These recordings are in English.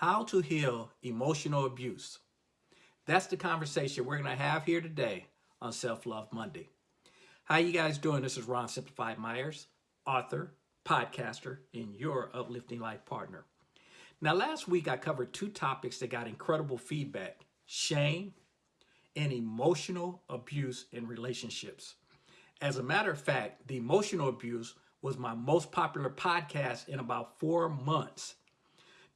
How to heal emotional abuse. That's the conversation we're going to have here today on Self-Love Monday. How you guys doing? This is Ron Simplified Myers, author, podcaster, and your uplifting life partner. Now, last week I covered two topics that got incredible feedback, shame and emotional abuse in relationships. As a matter of fact, the emotional abuse was my most popular podcast in about four months.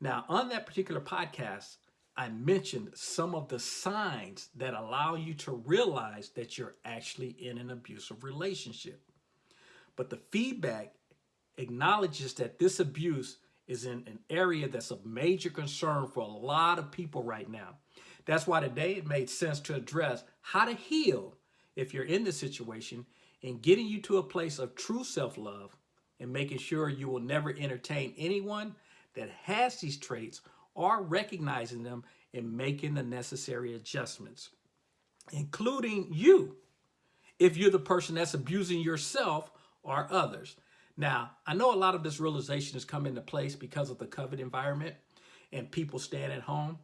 Now, on that particular podcast, I mentioned some of the signs that allow you to realize that you're actually in an abusive relationship. But the feedback acknowledges that this abuse is in an area that's of major concern for a lot of people right now. That's why today it made sense to address how to heal if you're in this situation and getting you to a place of true self-love and making sure you will never entertain anyone that has these traits are recognizing them and making the necessary adjustments, including you, if you're the person that's abusing yourself or others. Now, I know a lot of this realization has come into place because of the COVID environment and people staying at home.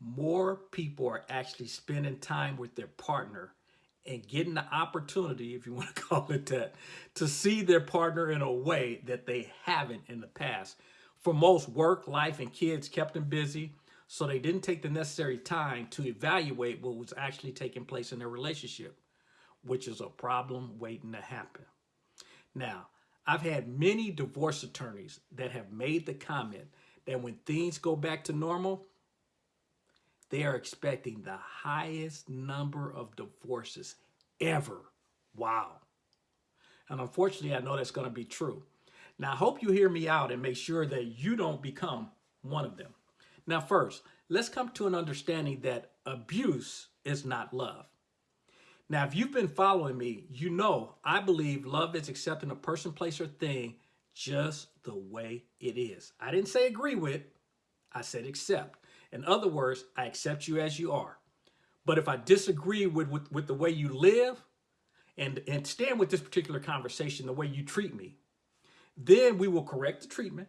More people are actually spending time with their partner and getting the opportunity, if you want to call it that, to see their partner in a way that they haven't in the past. For most, work, life, and kids kept them busy, so they didn't take the necessary time to evaluate what was actually taking place in their relationship, which is a problem waiting to happen. Now, I've had many divorce attorneys that have made the comment that when things go back to normal, they are expecting the highest number of divorces ever. Wow. And unfortunately, I know that's going to be true. Now, I hope you hear me out and make sure that you don't become one of them. Now, first, let's come to an understanding that abuse is not love. Now, if you've been following me, you know I believe love is accepting a person, place, or thing just the way it is. I didn't say agree with, I said accept. In other words, I accept you as you are. But if I disagree with, with, with the way you live and, and stand with this particular conversation, the way you treat me, then we will correct the treatment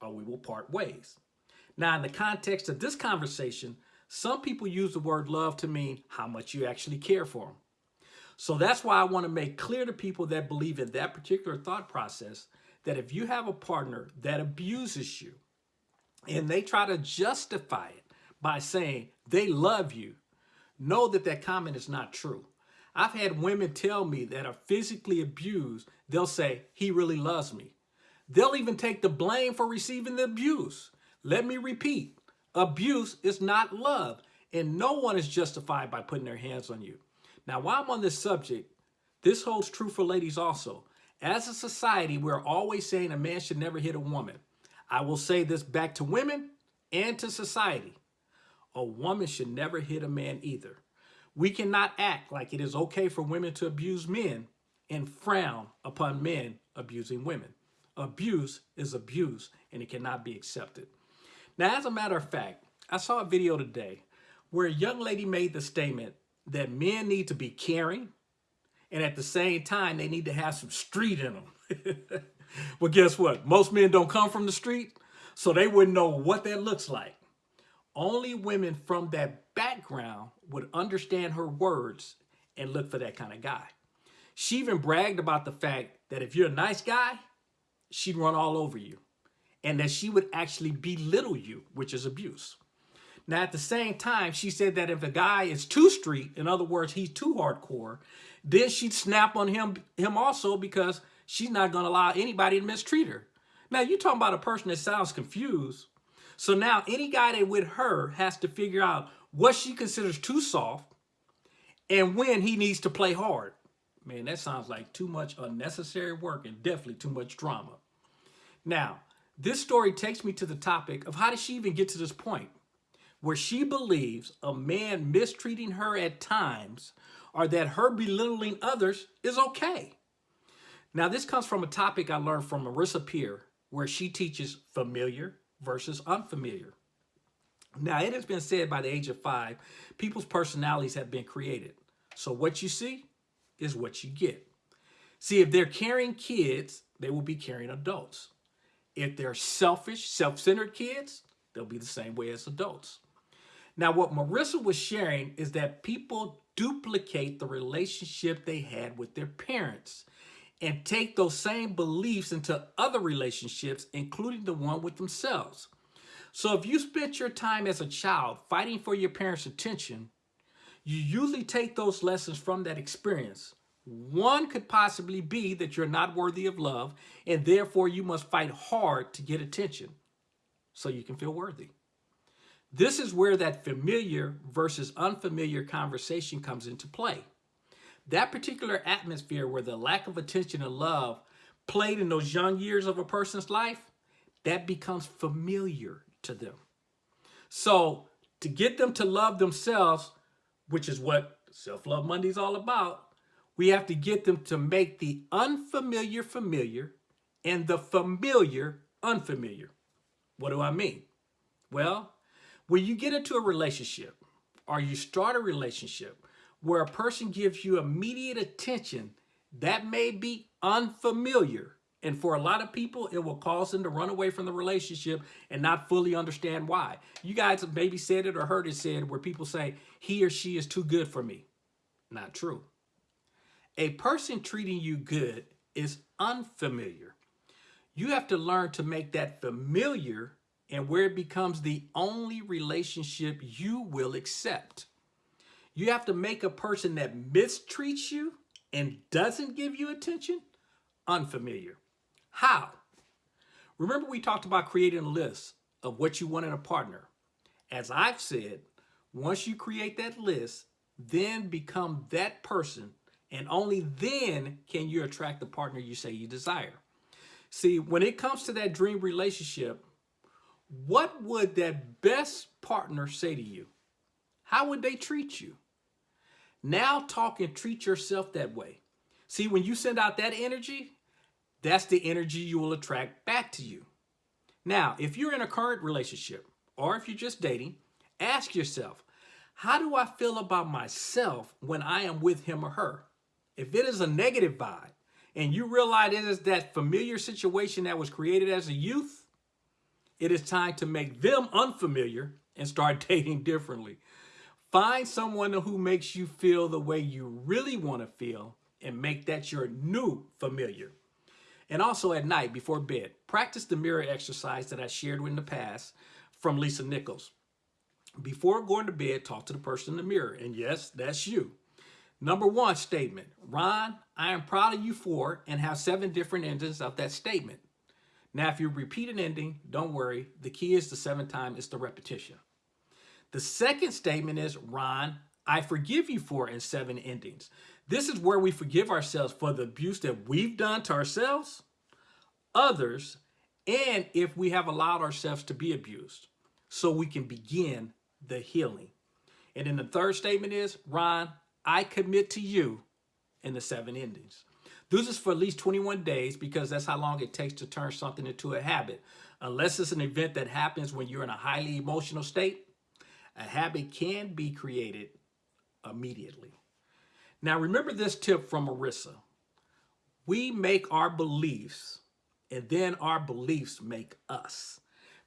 or we will part ways. Now, in the context of this conversation, some people use the word love to mean how much you actually care for them. So that's why I want to make clear to people that believe in that particular thought process that if you have a partner that abuses you and they try to justify it by saying they love you, know that that comment is not true. I've had women tell me that are physically abused, they'll say, he really loves me. They'll even take the blame for receiving the abuse. Let me repeat, abuse is not love, and no one is justified by putting their hands on you. Now, while I'm on this subject, this holds true for ladies also. As a society, we're always saying a man should never hit a woman. I will say this back to women and to society. A woman should never hit a man either. We cannot act like it is okay for women to abuse men and frown upon men abusing women. Abuse is abuse and it cannot be accepted. Now, as a matter of fact, I saw a video today where a young lady made the statement that men need to be caring and at the same time, they need to have some street in them. well, guess what? Most men don't come from the street, so they wouldn't know what that looks like. Only women from that background would understand her words and look for that kind of guy. She even bragged about the fact that if you're a nice guy, she'd run all over you and that she would actually belittle you, which is abuse. Now, at the same time, she said that if a guy is too street, in other words, he's too hardcore, then she'd snap on him, him also because she's not going to allow anybody to mistreat her. Now, you're talking about a person that sounds confused. So now any guy that with her has to figure out what she considers too soft and when he needs to play hard. Man, that sounds like too much unnecessary work and definitely too much drama. Now, this story takes me to the topic of how did she even get to this point where she believes a man mistreating her at times or that her belittling others is okay. Now, this comes from a topic I learned from Marissa Peer, where she teaches familiar versus unfamiliar. Now, it has been said by the age of five, people's personalities have been created. So what you see is what you get. See, if they're carrying kids, they will be carrying adults. If they're selfish, self-centered kids, they'll be the same way as adults. Now, what Marissa was sharing is that people duplicate the relationship they had with their parents and take those same beliefs into other relationships, including the one with themselves. So if you spent your time as a child fighting for your parents' attention, you usually take those lessons from that experience. One could possibly be that you're not worthy of love, and therefore you must fight hard to get attention so you can feel worthy. This is where that familiar versus unfamiliar conversation comes into play. That particular atmosphere where the lack of attention and love played in those young years of a person's life, that becomes familiar to them. So to get them to love themselves, which is what Self-Love Monday is all about, we have to get them to make the unfamiliar familiar and the familiar unfamiliar. What do I mean? Well, when you get into a relationship or you start a relationship where a person gives you immediate attention, that may be unfamiliar and for a lot of people, it will cause them to run away from the relationship and not fully understand why. You guys have maybe said it or heard it said where people say, he or she is too good for me. Not true. A person treating you good is unfamiliar. You have to learn to make that familiar and where it becomes the only relationship you will accept. You have to make a person that mistreats you and doesn't give you attention unfamiliar. How? Remember we talked about creating a list of what you want in a partner. As I've said, once you create that list, then become that person and only then can you attract the partner you say you desire. See, when it comes to that dream relationship, what would that best partner say to you? How would they treat you? Now talk and treat yourself that way. See, when you send out that energy, that's the energy you will attract back to you. Now, if you're in a current relationship or if you're just dating, ask yourself, how do I feel about myself when I am with him or her? If it is a negative vibe and you realize it is that familiar situation that was created as a youth, it is time to make them unfamiliar and start dating differently. Find someone who makes you feel the way you really want to feel and make that your new familiar. And also at night before bed, practice the mirror exercise that I shared in the past from Lisa Nichols. Before going to bed, talk to the person in the mirror. And yes, that's you. Number one statement, Ron, I am proud of you for, and have seven different endings of that statement. Now, if you repeat an ending, don't worry. The key is the seventh time, it's the repetition. The second statement is, Ron, I forgive you for in seven endings. This is where we forgive ourselves for the abuse that we've done to ourselves, others, and if we have allowed ourselves to be abused so we can begin the healing. And then the third statement is, Ron, I commit to you in the seven endings. This is for at least 21 days because that's how long it takes to turn something into a habit. Unless it's an event that happens when you're in a highly emotional state, a habit can be created immediately. Now remember this tip from Marissa. We make our beliefs and then our beliefs make us.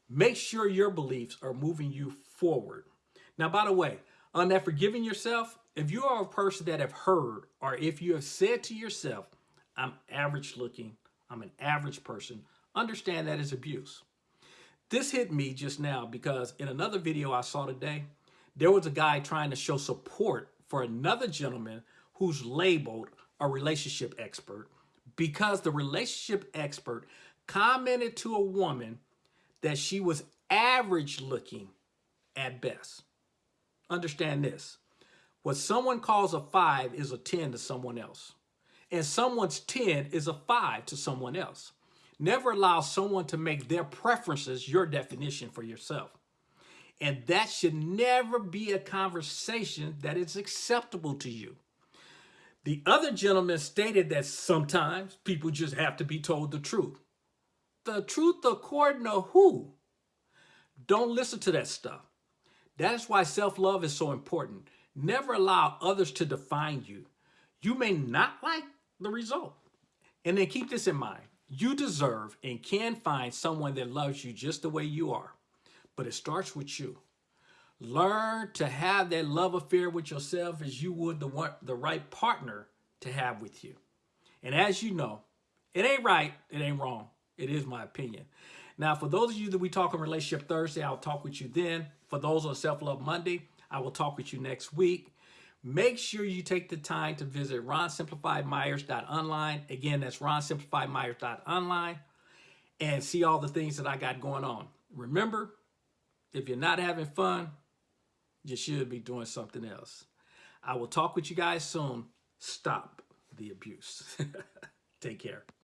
Make sure your beliefs are moving you forward. Now, by the way, on that forgiving yourself, if you are a person that have heard or if you have said to yourself, I'm average looking, I'm an average person, understand that is abuse. This hit me just now because in another video I saw today, there was a guy trying to show support for another gentleman who's labeled a relationship expert because the relationship expert commented to a woman that she was average looking at best. Understand this. What someone calls a five is a 10 to someone else. And someone's 10 is a five to someone else. Never allow someone to make their preferences your definition for yourself. And that should never be a conversation that is acceptable to you. The other gentleman stated that sometimes people just have to be told the truth. The truth according to who? Don't listen to that stuff. That is why self-love is so important. Never allow others to define you. You may not like the result. And then keep this in mind. You deserve and can find someone that loves you just the way you are. but it starts with you. Learn to have that love affair with yourself as you would the one, the right partner to have with you. And as you know, it ain't right, it ain't wrong. It is my opinion. Now, for those of you that we talk on Relationship Thursday, I'll talk with you then. For those on Self Love Monday, I will talk with you next week. Make sure you take the time to visit ronsimplifiedmyers.online. Again, that's ronsimplifiedmyers.online and see all the things that I got going on. Remember, if you're not having fun, you should be doing something else. I will talk with you guys soon. Stop the abuse. Take care.